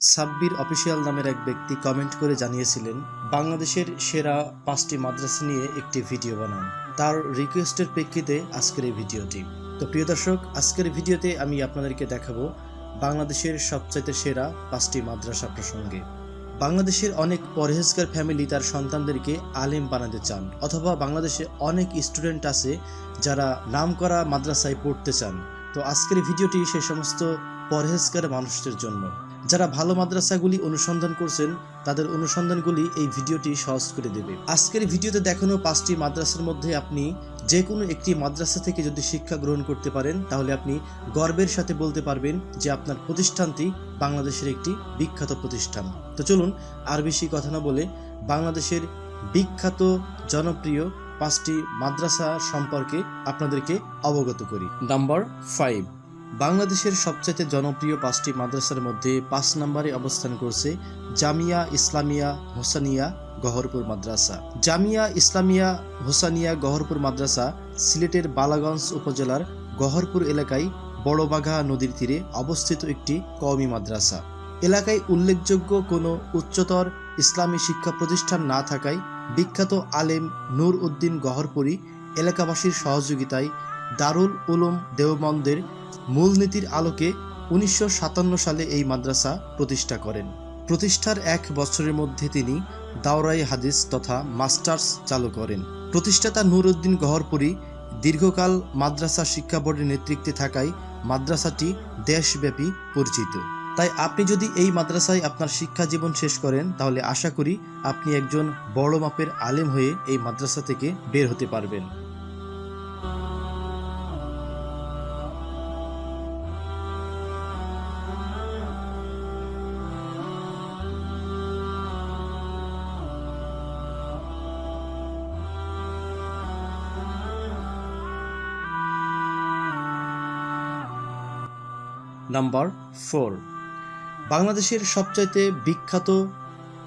Sabbir official নামের এক ব্যক্তি কমেন্ট করে জানিয়েছিলেন, বাংলাদেশের সেরা পাঁচটি মাদ্রাসা নিয়ে একটি ভিডিও বানান। তার রিকোয়েস্টের প্রেক্ষিতে আজকের এই ভিডিওটি। তো প্রিয় দর্শক, আজকের ভিডিওতে আমি আপনাদেরকে দেখাবো বাংলাদেশের সবচাইতে সেরা পাঁচটি মাদ্রাসা প্রসঙ্গে। বাংলাদেশের অনেক পরহেজগার ফ্যামিলি তার সন্তানদেরকে আলেম বানাতে চান, অথবা বাংলাদেশে অনেক স্টুডেন্ট আছে যারা নামকরা মাদ্রাসায় পড়তে চান। তো আজকের ভিডিওটি সে সমস্ত পরহেজগার মানুষদের জন্য। যারা ভালো মাদ্রাসাগুলি অনুসন্ধান করছেন, তাদের অনুসন্ধানগুলি এই ভিডিওটি সহজ করে দেবে। আজকের ভিডিওতে দেখানো পাঁচটি মাদ্রাসার মধ্যে আপনি যে কোনো একটি মাদ্রাসা থেকে যদি শিক্ষা গ্রহণ করতে পারেন, তাহলে আপনি গর্বের সাথে বলতে পারবেন যে আপনার প্রতিষ্ঠানটি বাংলাদেশের একটি বিখ্যাত প্রতিষ্ঠান। তো চলুন আর বেশি কথা না বলে বাংলাদেশের বিখ্যাত, জনপ্রিয় পাঁচটি মাদ্রাসা সম্পর্কে আপনাদেরকে অবগত করি। নাম্বার ফাইভ বাংলাদেশের সবচেয়ে জনপ্রিয় পাঁচটি মাদ্রাসার মধ্যে পাঁচ নম্বরে অবস্থান করছে জামিয়া ইসলামিয়া হোসানিয়া গহরপুর মাদ্রাসা। জামিয়া ইসলামিয়া হোসানিয়া গহরপুর মাদ্রাসা সিলেটের বালাগঞ্জ উপজেলার গহরপুর এলাকায় বড়বাঘা নদীর তীরে অবস্থিত একটি কওমি মাদ্রাসা। এলাকায় উল্লেখযোগ্য কোনো উচ্চতর ইসলামী শিক্ষা প্রতিষ্ঠান না থাকায় বিখ্যাত আলেম নূর উদ্দিন গহরপুরী এলাকাবাসীর সহযোগিতায় দারুল উলুম দেওবন্দের মূলনীতির আলোকে উনিশশো সাতান্ন সালে এই মাদ্রাসা প্রতিষ্ঠা করেন। প্রতিষ্ঠার এক বছরের মধ্যে তিনি দাওরাই হাদিস তথা মাস্টার্স চালু করেন। প্রতিষ্ঠাতা নুরউদ্দিন গহরপুরী দীর্ঘকাল মাদ্রাসা শিক্ষা বোর্ডের নেতৃত্বে থাকায় মাদ্রাসাটি দেশব্যাপী পরিচিত। তাই আপনি যদি এই মাদ্রাসায় আপনার শিক্ষা জীবন শেষ করেন, তাহলে আশা করি আপনি একজন বড় মাপের আলেম হয়ে এই মাদ্রাসা থেকে বের হতে পারবেন। Number four. বাংলাদেশের সবচাইতে বিখ্যাত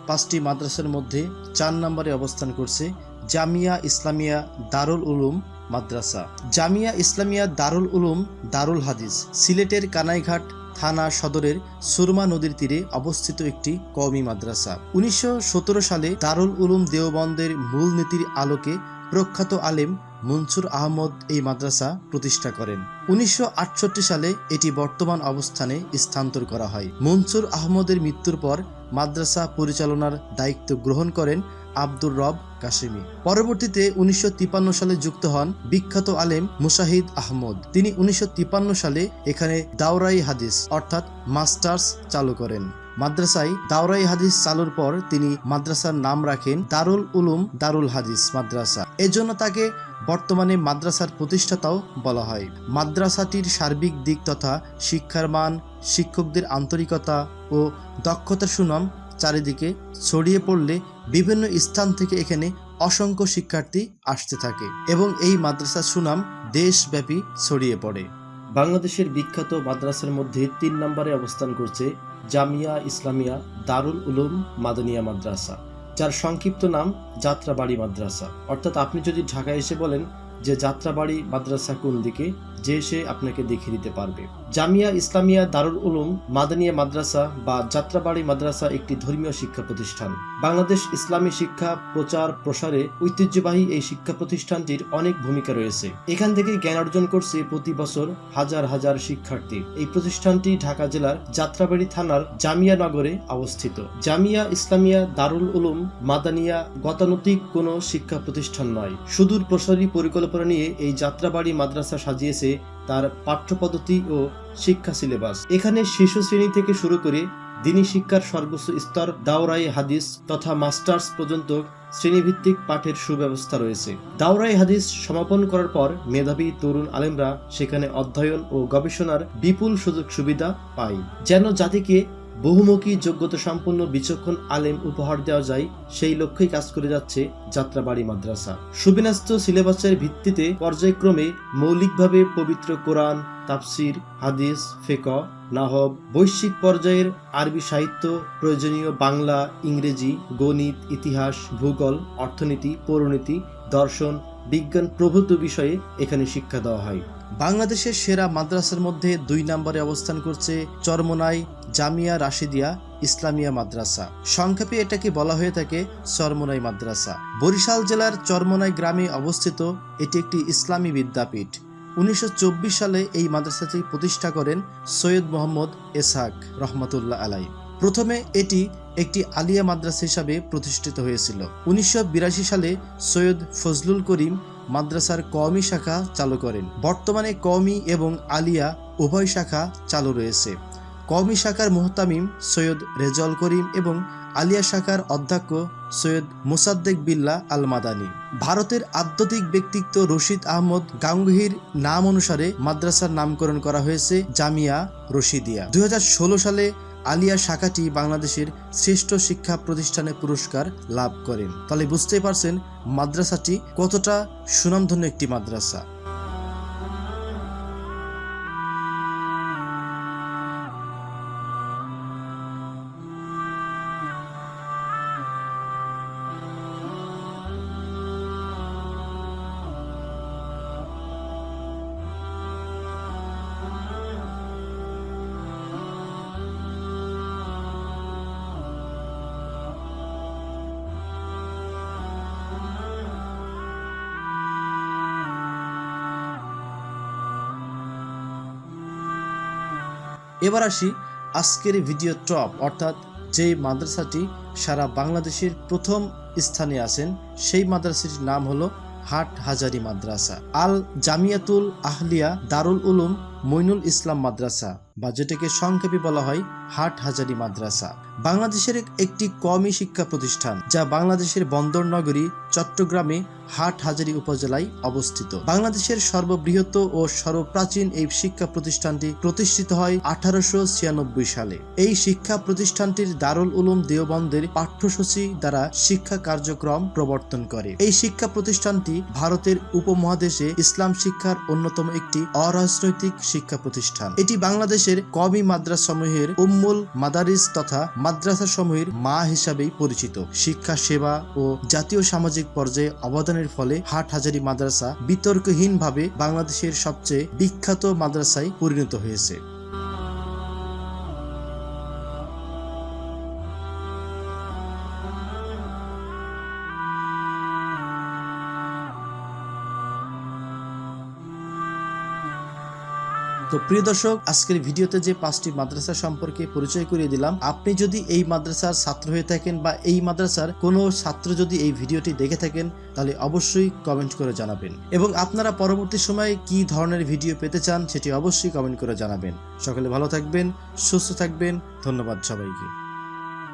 পাঁচটি মাদ্রাসার মধ্যে চার নম্বরে অবস্থান করছে জামিয়া ইসলামিয়া দারুল উলুম মাদ্রাসা। জামিয়া ইসলামিয়া দারুল উলুম দারুল হাদিস সিলেটের কানাইঘাট থানা সদরের সুরমা নদীর তীরে অবস্থিত একটি কওমি মাদ্রাসা। উনিশশো সতেরো সালে দারুল উলুম দেওবন্দের মূলনীতির আলোকে প্রখ্যাত আলেম মনসুর আহমদ এই মাদ্রাসা প্রতিষ্ঠা করেন। উনিশশো আটষট্টি সালে এটি বর্তমান অবস্থানে স্থানান্তর করা হয়। মনসুর আহমদের মৃত্যুর পর মাদ্রাসা পরিচালনার দায়িত্ব গ্রহণ করেন আব্দুর রব কাশিমি। পরবর্তীতে উনিশশো সালে যুক্ত হন বিখ্যাত আলেম মুশাহিদ আহমদ। তিনি উনিশশো সালে এখানে দাওরাই হাদিস, অর্থাৎ মাস্টার্স চালু করেন। মাদ্রাসায় দাওরাই হাদিস চালুর পর তিনি মাদ্রাসার নাম রাখেন দারুল উলুম দারুল হাদিস মাদ্রাসা। এজন্য তাকে বর্তমানে মাদ্রাসার প্রতিষ্ঠাতাও বলা হয়। মাদ্রাসাটির সার্বিক দিক তথা শিক্ষার মান, শিক্ষকদের আন্তরিকতা ও দক্ষতার সুনাম চারিদিকে ছড়িয়ে পড়লে বিভিন্ন স্থান থেকে এখানে অসংখ্য শিক্ষার্থী আসতে থাকে এবং এই মাদ্রাসার সুনাম দেশব্যাপী ছড়িয়ে পড়ে। বাংলাদেশের বিখ্যাত মাদ্রাসার মধ্যে তিন নম্বরে অবস্থান করছে জামিয়া ইসলামিয়া দারুল উলুম মাদনিয়া মাদ্রাসা, যার সংক্ষিপ্ত নাম যাত্রাবাড়ি মাদ্রাসা। অর্থাৎ আপনি যদি ঢাকা এসে বলেন যে যাত্রাবাড়ি মাদ্রাসা কোন দিকে যে সে আপনাকে দেখিয়ে দিতে পারবে। জামিয়া ইসলামিয়া দারুল উলুম মাদানিয়া মাদ্রাসা বা যাত্রাবাড়ি মাদ্রাসা একটি ধর্মীয় শিক্ষা প্রতিষ্ঠান। বাংলাদেশ ইসলামী শিক্ষা প্রচার প্রসারে ঐতিহ্যবাহী এই শিক্ষা প্রতিষ্ঠানটির অনেক ভূমিকা রয়েছে। এখান থেকে জ্ঞান অর্জন করছে প্রতি বছর হাজার হাজার শিক্ষার্থী। এই প্রতিষ্ঠানটি ঢাকা জেলার যাত্রাবাড়ি থানার জামিয়া নগরে অবস্থিত। জামিয়া ইসলামিয়া দারুল উলুম মাদানিয়া গতানুতিক কোনো শিক্ষা প্রতিষ্ঠান নয়। সুদূর প্রসারী পরিকল্পনা নিয়ে এই যাত্রাবাড়ি মাদ্রাসা সাজিয়েছে তার পাঠ্যপদ্ধতি ও শিক্ষা সিলেবাস। এখানে শিশু শ্রেণি থেকে শুরু করে দিনী শিক্ষার সর্বোচ্চ স্তর দাওরাই হাদিস তথা মাস্টার্স পর্যন্ত শ্রেণীভিত্তিক পাঠের সুব্যবস্থা রয়েছে। দাওরাই হাদিস সমাপন করার পর মেধাবী তরুণ আলেমরা সেখানে অধ্যয়ন ও গবেষণার বিপুল সুযোগ সুবিধা পায়। যেন জাতিকে বহুমুখী যোগ্যতা সম্পন্ন বিচক্ষণ আলেম উপহার দেওয়া যায়, সেই লক্ষ্যেই কাজ করে যাচ্ছে যাত্রাবাড়ি মাদ্রাসা। সুবিন্যস্ত সিলেবাসের ভিত্তিতে পর্যায়ক্রমে মৌলিকভাবে পবিত্র কোরআন, তাফসির, হাদিস ফেক নাহব, বৈশ্বিক পর্যায়ের আরবি সাহিত্য, প্রয়োজনীয় বাংলা, ইংরেজি, গণিত, ইতিহাস, ভূগোল, অর্থনীতি, পৌরনীতি, দর্শন, বিজ্ঞান প্রভৃতি বিষয়ে এখানে শিক্ষা দেওয়া হয়। বাংলাদেশের সেরা মাদ্রাসার মধ্যে দুই নম্বরে অবস্থান করছে চরমোনাই জামিয়া রাশিদিয়া ইসলামিয়া মাদ্রাসা। সংক্ষেপে এটাকে বলা হয়ে থাকে চরমোনাই মাদ্রাসা। বরিশাল জেলার চরমোনাই গ্রামে অবস্থিত এটি একটি ইসলামী বিদ্যাপীঠ। উনিশশো চব্বিশ সালে এই মাদ্রাসাটি প্রতিষ্ঠা করেন সৈয়দ মোহাম্মদ এসাক রহমতুল্লাহ আলাই। প্রথমে এটি একটি আলিয়া মাদ্রাসা হিসাবে প্রতিষ্ঠিত হয়েছিল। উনিশশো বিরাশি সালে সৈয়দ ফজলুল করিম মাদ্রাসার কওমি শাখা চালু করেন। বর্তমানে কওমি এবং আলিয়া উভয় শাখা চালু রয়েছে। কওমি শাখার মোহতামিম সৈয়দ রেজল করিম এবং আলিয়া শাখার অধ্যক্ষ সৈয়দ মুসাদ্দেক বিল্লা আল মাদানী ভারতের আধ্যাত্মিক ব্যক্তিত্ব রশিদ আহমদ গাঙ্গুহির নাম অনুসারে মাদ্রাসার নামকরণ করা হয়েছে জামিয়া রশিদিয়া। দুই হাজার ষোলো সালে আলিয়া শাখাটি বাংলাদেশের শ্রেষ্ঠ শিক্ষা প্রতিষ্ঠানে পুরস্কার লাভ করেন তাহলে বুঝতে পারছেন, মাদ্রাসাটি কতটা সুনামধন্য একটি মাদ্রাসা। এবার আসি আজকের ভিডিও টপ, অর্থাৎ যে মাদ্রাসাটি সারা বাংলাদেশের প্রথম স্থানে আছেন, সেই মাদ্রাসাটির নাম হলো হাট হাজারি মাদ্রাসা। আল জামিয়াতুল আহলিয়া দারুল উলুম মইনুল ইসলাম মাদ্রাসা। বা যেটাকে সংক্ষেপে বলা হয় হাট হাজারি মাদ্রাসা। বাংলাদেশের একটি কমই শিক্ষা প্রতিষ্ঠান, যা বাংলাদেশের বন্দর নগরী চট্টগ্রামে হাট হাজারি উপজেলায় অবস্থিত। বাংলাদেশের সর্ববৃহৎ ও সর্বপ্রাচীন এই শিক্ষা প্রতিষ্ঠানটি প্রতিষ্ঠিত হয় আঠারোশো ছিয়ানব্বই সালে। এই শিক্ষা প্রতিষ্ঠানটির দারুল উলুম দেওবন্দের পাঠ্যসূচি দ্বারা শিক্ষা কার্যক্রম প্রবর্তন করে। এই শিক্ষা প্রতিষ্ঠানটি ভারতের উপমহাদেশে ইসলাম শিক্ষার অন্যতম একটি অরাজনৈতিক শিক্ষা প্রতিষ্ঠান। এটি বাংলাদেশের কমি মাদ্রাস সমূহের উম্মুল মাদারিস তথা মাদ্রাসা সমূহের মা হিসাবেই পরিচিত। শিক্ষা, সেবা ও জাতীয় সামাজিক পর্যায়ে অবদানের ফলে হাট হাজারি মাদ্রাসা বিতর্কহীনভাবে বাংলাদেশের সবচেয়ে বিখ্যাত মাদ্রাসায় পরিণত হয়েছে। তো প্রিয় দর্শক, আজকের ভিডিওতে যে পাঁচটি মাদ্রাসা সম্পর্কে পরিচয় করিয়ে দিলাম, আপনি যদি এই মাদ্রাসার ছাত্র হয়ে থাকেন বা এই মাদ্রাসার কোনো ছাত্র যদি এই ভিডিওটি দেখে থাকেন, তাহলে অবশ্যই কমেন্ট করে জানাবেন। এবং আপনারা পরবর্তী সময়ে কি ধরনের ভিডিও পেতে চান, সেটি অবশ্যই কমেন্ট করে জানাবেন। সকলে ভালো থাকবেন, সুস্থ থাকবেন, ধন্যবাদ সবাইকে।